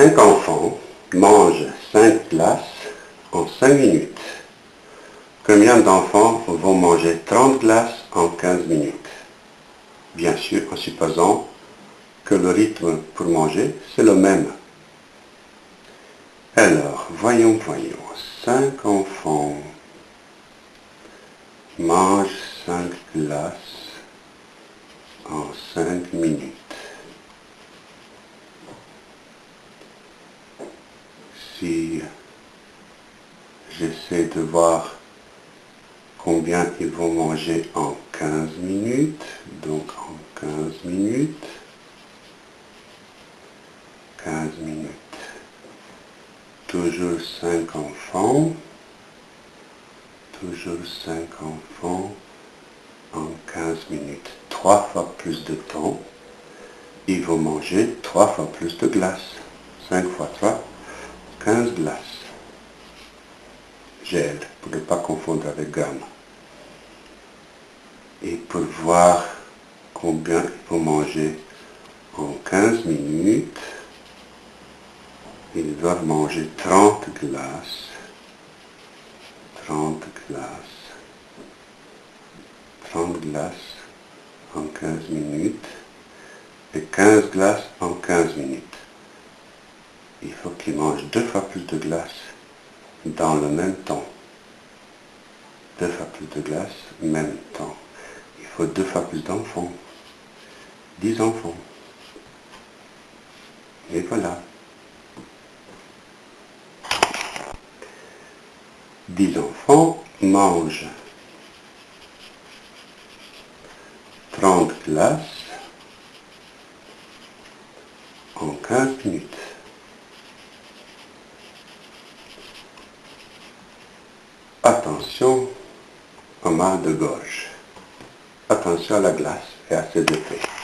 Cinq enfants mangent cinq glaces en cinq minutes. Combien d'enfants vont manger 30 glaces en 15 minutes? Bien sûr, en supposant que le rythme pour manger, c'est le même. Alors, voyons, voyons. Cinq enfants mangent cinq glaces en cinq minutes. J'essaie de voir combien ils vont manger en 15 minutes, donc en 15 minutes, 15 minutes, toujours 5 enfants, toujours 5 enfants en 15 minutes, 3 fois plus de temps, ils vont manger 3 fois plus de glace, 5 fois 3, 15 glaces. Gel, pour ne pas confondre avec gamme. Et pour voir combien il faut manger en 15 minutes, ils doivent manger 30 glaces. 30 glaces. 30 glaces en 15 minutes et 15 glaces en 15 minutes. Il faut qu'ils mangent deux fois plus de glace dans le même temps. Deux fois plus de glace, même temps. Il faut deux fois plus d'enfants. Dix enfants. Et voilà. 10 enfants mangent 30 glaces en 15 minutes. Attention au mal de gauche. Attention à la glace et à ses effets.